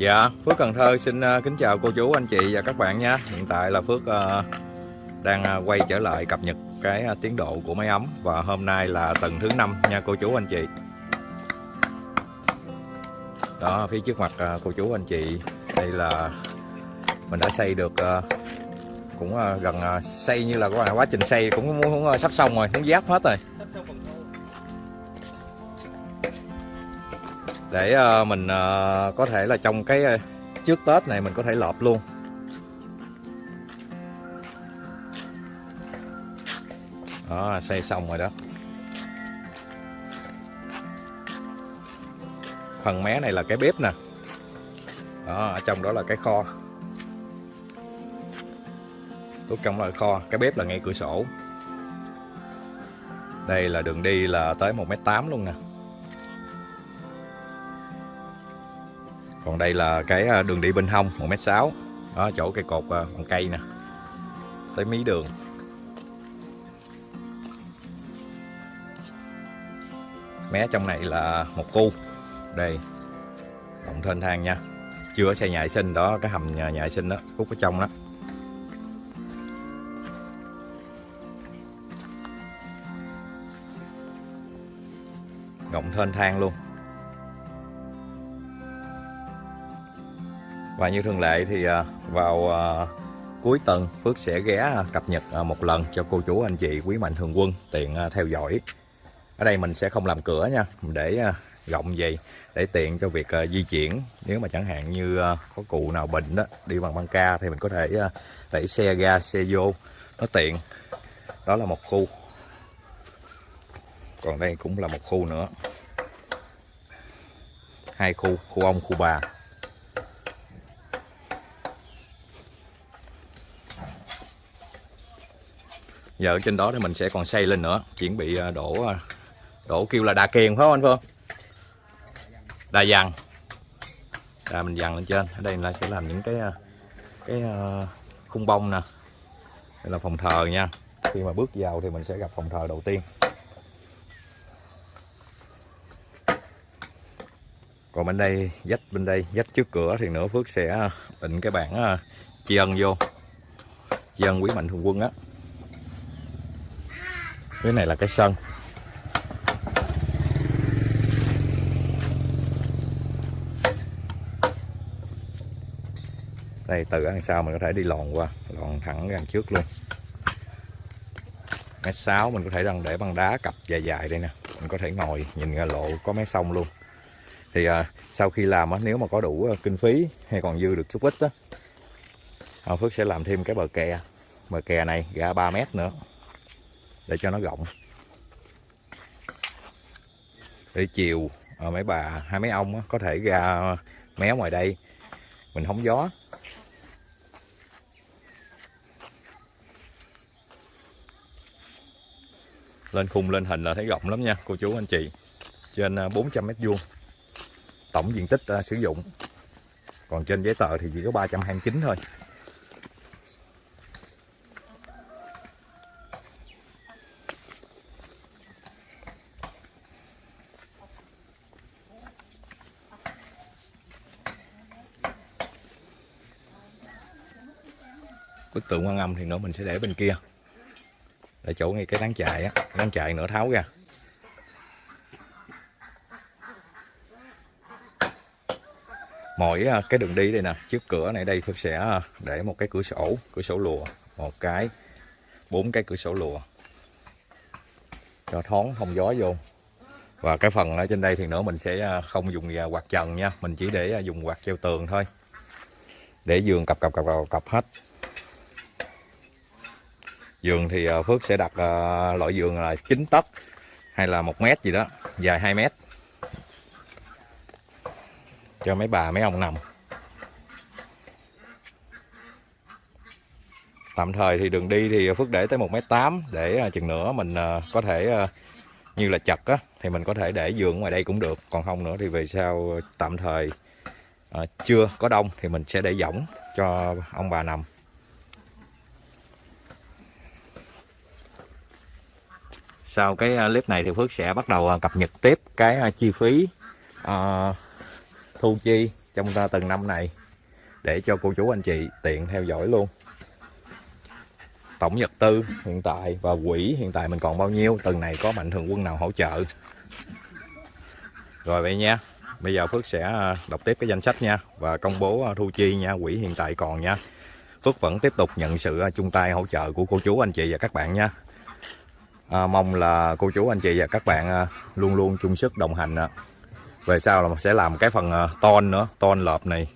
Dạ, Phước Cần Thơ xin à, kính chào cô chú, anh chị và các bạn nha. Hiện tại là Phước à, đang à, quay trở lại cập nhật cái tiến độ của máy ấm Và hôm nay là tuần thứ năm nha cô chú, anh chị. Đó, phía trước mặt cô chú, anh chị Đây là mình đã xây được cũng gần xây như là quá trình xây cũng muốn sắp xong rồi, muốn giáp hết rồi. Để ờ, mình ờ, có thể là trong cái ờ, trước Tết này mình có thể lợp luôn. Đó, xây xong rồi đó. Phần mé này là cái bếp nè. Đó, ở trong đó là cái kho. Lúc trong là kho, cái bếp là ngay cửa sổ. Đây là đường đi là tới 1m8 luôn nè. Còn đây là cái à, đường đi bên hông 1m6 đó chỗ cây cột à, bằng cây nè. Tới mí đường. Mé trong này là một khu. Đây động thênh thang nha. Chưa có xây nhà vệ sinh đó cái hầm nhà, nhà vệ sinh đó khúc ở trong đó. Rộng thênh thang luôn. Và như thường lệ thì à, vào à, cuối tuần Phước sẽ ghé à, cập nhật một lần cho cô chú anh chị quý mạnh thường quân tiện theo dõi. Ở đây mình sẽ không làm cửa nha, để rộng gì để tiện cho việc di chuyển. Nếu mà chẳng hạn như có cụ nào bệnh đó, đi bằng băng ca thì mình có thể đẩy xe ra, xe vô nó tiện. Đó là một khu. Còn đây cũng là một khu nữa. Hai khu, khu ông, khu bà. Giờ trên đó thì mình sẽ còn xây lên nữa, chuẩn bị à, đổ à, đổ kêu là đà kiền, phải không anh Phương? Đà dằn đà mình dằn lên trên, ở đây là sẽ làm những cái à, cái khung bông nè. Đây là phòng thờ nha. Khi mà bước vào thì mình sẽ gặp phòng thờ đầu tiên. Còn bên đây, dách bên đây, dách trước cửa thì nữa Phước sẽ định cái bảng tri ân vô. Tri ân quý mạnh thường quân á cái này là cái sân. Đây từ đằng sau mình có thể đi lòn qua lòn thẳng ra trước luôn. Mét sáu mình có thể đang để băng đá cặp dài dài đây nè. Mình có thể ngồi nhìn ra lộ có mé sông luôn. Thì à, sau khi làm á, nếu mà có đủ à, kinh phí hay còn dư được chút ít á Phước sẽ làm thêm cái bờ kè. Bờ kè này ra 3 mét nữa để cho nó rộng. Để chiều à, mấy bà hai mấy ông có thể ra méo ngoài đây. Mình hóng gió. Lên khung lên hình là thấy rộng lắm nha cô chú anh chị. Trên à, 400 mét vuông. Tổng diện tích uh, sử dụng. Còn trên giấy tờ thì chỉ có 329 thôi. Bức tượng quan âm thì nữa mình sẽ để bên kia. Để chỗ ngay cái nắng chạy á nắng chạy nữa tháo ra. Mỗi à, cái đường đi đây nè trước cửa này đây Phước sẽ à, để một cái cửa sổ cửa sổ lùa một cái bốn cái cửa sổ lùa. Cho thoáng thông gió vô. Và cái phần ở trên đây thì nữa mình sẽ à, không dùng quạt trần nha mình chỉ để dùng quạt treo tường thôi. Để giường cặp cặp cặp cặp, cặp hết giường thì ờ, Phước sẽ đặt ờ, loại giường là 9 tấc hay là một mét gì đó, dài 2 mét. Cho mấy bà, mấy ông nằm. Tạm thời thì đường đi thì Phước để tới 1m8 để ờ, chừng nữa mình có thể như là chật á, thì mình có thể để giường ngoài đây cũng được. Còn không nữa thì về sau tạm thời chưa có đông thì mình sẽ để võng cho ông bà nằm. Sau cái à, clip này thì Phước sẽ bắt đầu à, cập nhật tiếp cái à, chi phí uh, thu chi trong ta từng năm này để cho cô chú anh chị tiện theo dõi luôn. Tổng nhật tư hiện tại và quỹ hiện tại mình còn bao nhiêu từng này có mạnh thường quân nào hỗ trợ? Rồi vậy nha bây giờ Phước sẽ đọc tiếp cái danh sách nha và công bố thu chi nha quỹ hiện tại còn nha. Phước vẫn tiếp tục nhận sự chung tay hỗ trợ của cô chú anh chị và các bạn nha à, mong là cô chú anh chị và các bạn à, luôn luôn chung sức đồng hành về sau là sẽ làm cái phần à, ton nữa ton lợp này.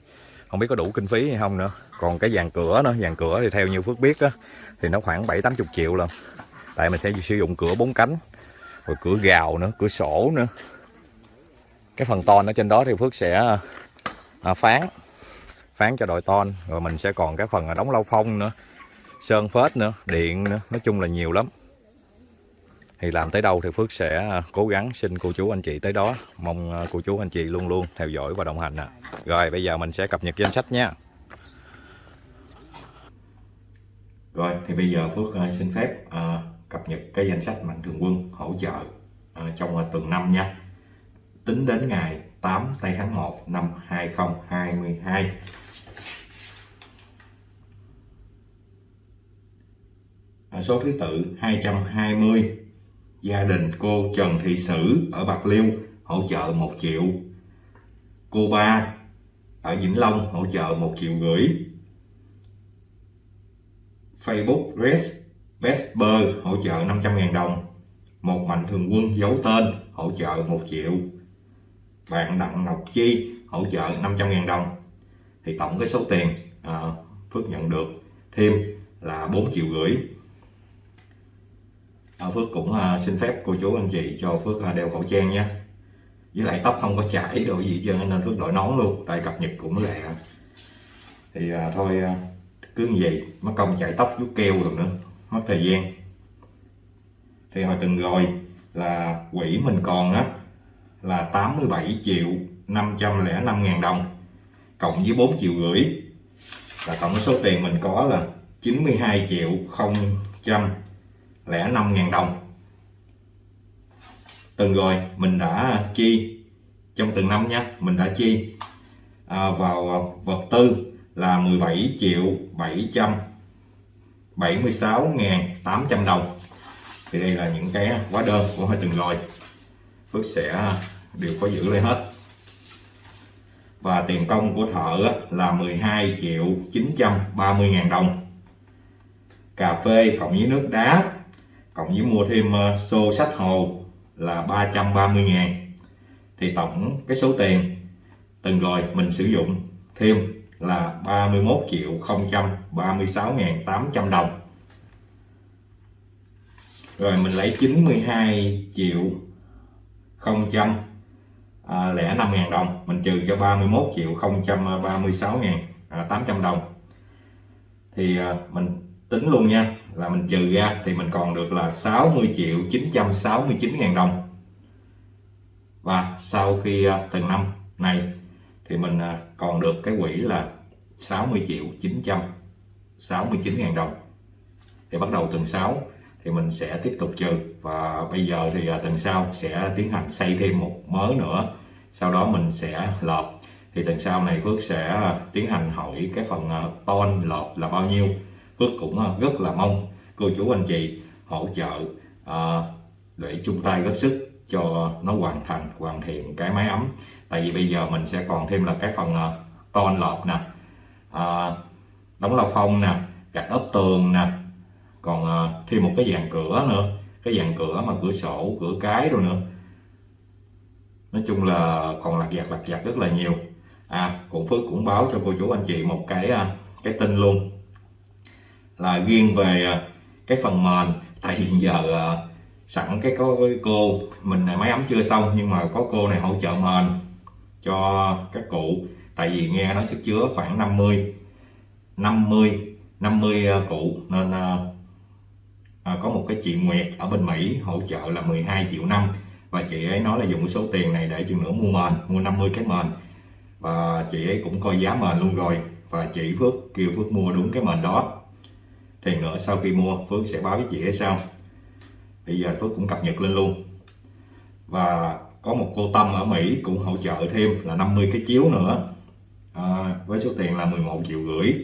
Không biết có đủ kinh phí hay không nữa. Còn cái dàn cửa nữa dàn cửa thì theo như Phước biết á, thì nó khoảng bảy tám chục triệu lần tại mình sẽ sử dụng cửa bốn cánh rồi cửa gào nữa cửa sổ nữa. Cái phần ton ở trên đó thì Phước sẽ à, à phán phán cho đội ton. Rồi mình sẽ còn cái phần đóng lau phong nữa sơn phết nữa điện nữa. Nói chung là nhiều lắm thì làm tới đâu thì Phước sẽ à, cố gắng xin cô chú anh chị tới đó. Mong à, cô chú anh chị luôn luôn theo dõi và đồng hành à. rồi bây giờ mình sẽ cập nhật danh sách nha. Rồi thì bây giờ Phước à, xin phép à, cập nhật cái danh sách mạnh thường quân hỗ trợ à, trong tuần năm nha. Tính đến ngày 8 tây tháng 1 năm 2022 số thứ tự 220 gia đình cô Trần Thị Sử ở Bạc Liêu hỗ trợ 1 triệu. Cô ba ở Vĩnh Long hỗ trợ 1 triệu rưỡi. Facebook Res Vesper hỗ trợ 500.000 đồng. Một mạnh thường quân giấu tên hỗ trợ 1 triệu. Bạn Đặng Ngọc Chi hỗ trợ 500.000 đồng. Thì tổng cái số tiền à, Phước nhận được thêm là 4 triệu rưỡi. Ờ, Phước cũng à, xin phép cô chú anh chị cho Phước à, đeo khẩu trang nhé. Với lại tóc không có chảy đồ gì cho nên Phước đội nón luôn tại cập nhật cũng lẹ, thì à, thôi à, cứ như vậy mất công chảy tóc chút keo rồi nữa mất thời gian. Thì hồi từng rồi là quỹ mình còn á là 87 triệu 505 ngàn đồng cộng với 4 triệu rưỡi. Là tổng số tiền mình có là 92 triệu 000 lẻ 105.000 đồng. Từng rồi mình đã chi. Trong từng năm nhé, mình đã chi. À, vào vật tư là 17 triệu 776.800 đồng. Thì đây là những cái hóa đơn của hai từng rồi. Phước sẽ đều có giữ lại hết. Và tiền công của thợ là 12 triệu 930 ngàn đồng. Cà phê cộng với nước đá cộng với mua thêm ờ, xô sách hồ là 330 ngàn. Thì tổng cái số tiền từng rồi mình sử dụng thêm là 31 triệu 036 ngàn 800 đồng. Rồi mình lấy 92 triệu 005 à, ngàn đồng, mình trừ cho 31 triệu 036 ngàn à, 800 đồng. Thì à, mình tính luôn nha là mình trừ ra thì mình còn được là 60 triệu 969 ngàn đồng. Và sau khi à, từng năm này thì mình à, còn được cái quỹ là 60 triệu 969 ngàn đồng. Thì bắt đầu tuần 6 thì mình sẽ tiếp tục trừ. Và bây giờ thì à, tuần sau sẽ tiến hành xây thêm một mớ nữa. Sau đó mình sẽ lợp thì tuần sau này Phước sẽ tiến hành hỏi cái phần ton lợp là bao nhiêu. Phước cũng à, rất là mong cô chú anh chị hỗ trợ à, để chung tay góp sức cho nó hoàn thành hoàn thiện cái máy ấm. Tại vì bây giờ mình sẽ còn thêm là cái phần à, ton lợp nè đóng lao phong nè gạch ốp tường nè còn à, thêm một cái dàn cửa nữa cái dàn cửa mà cửa sổ cửa cái rồi nữa. Nói chung là còn lặt vặt lặt vặt rất là nhiều. À cũng phước cũng báo cho cô chú anh chị một cái à, cái tin luôn là riêng về à, cái phần mền. Tại hiện giờ à, sẵn cái có cái cô mình máy ấm chưa xong nhưng mà có cô này hỗ trợ mền cho các cụ. Tại vì nghe nói sức chứa khoảng 50 50 50 cụ. Nên à, à, có một cái chị Nguyệt ở bên Mỹ hỗ trợ là 12 triệu năm. Và chị ấy nói là dùng cái số tiền này để chừng nữa mua mền mua 50 cái mền. Và chị ấy cũng coi giá mền luôn rồi. Và chị Phước kêu Phước mua đúng cái mền đó thì nữa sau khi mua Phước sẽ báo với chị ấy sau bây giờ Phước cũng cập nhật lên luôn. Và có một cô Tâm ở Mỹ cũng hỗ trợ thêm là 50 cái chiếu nữa. À, với số tiền là 11 triệu rưỡi.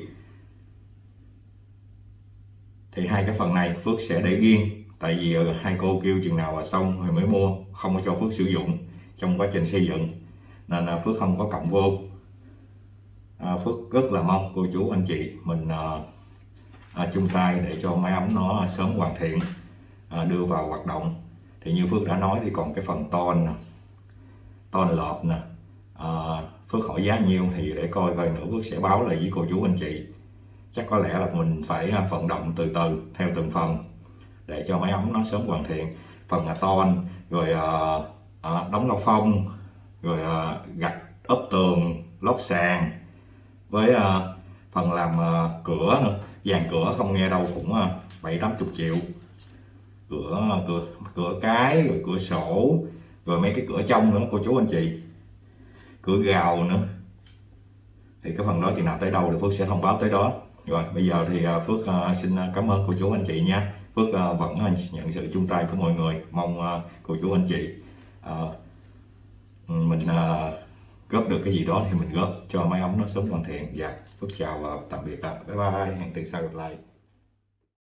Thì hai cái phần này Phước sẽ để riêng tại vì ờ, hai cô kêu chừng nào là xong rồi mới mua không có cho Phước sử dụng trong quá trình xây dựng. Nên là Phước không có cộng vô. À, Phước rất là mong cô chú anh chị mình à, à, chung tay để cho máy ấm nó sớm hoàn thiện à, đưa vào hoạt động. Thì như Phước đã nói thì còn cái phần ton nè ton lợp nè à, Phước hỏi giá nhiêu thì để coi coi nữa Phước sẽ báo lại với cô chú anh chị. Chắc có lẽ là mình phải à, vận động từ từ theo từng phần để cho máy ấm nó sớm hoàn thiện. Phần là ton rồi à, à, đóng lau phong rồi à, gạch ốp tường lót sàn với à, phần làm à, cửa nữa dàn cửa không nghe đâu, cũng à, bảy tám chục triệu. Cửa à, cửa cửa cái, rồi cửa sổ, rồi mấy cái cửa trong nữa, cô chú anh chị. Cửa gào nữa. Thì cái phần đó chừng nào tới đâu thì Phước sẽ thông báo tới đó. Rồi, bây giờ thì à, Phước xin cảm ơn cô chú anh chị nha. Phước vẫn nhận sự chung tay của mọi người. Mong cô chú anh chị mình góp được cái gì đó thì mình góp cho máy ấm nó sớm hoàn thiện. Dạ Phước chào và tạm biệt ạ. Bye bye, hẹn từ sau gặp lại.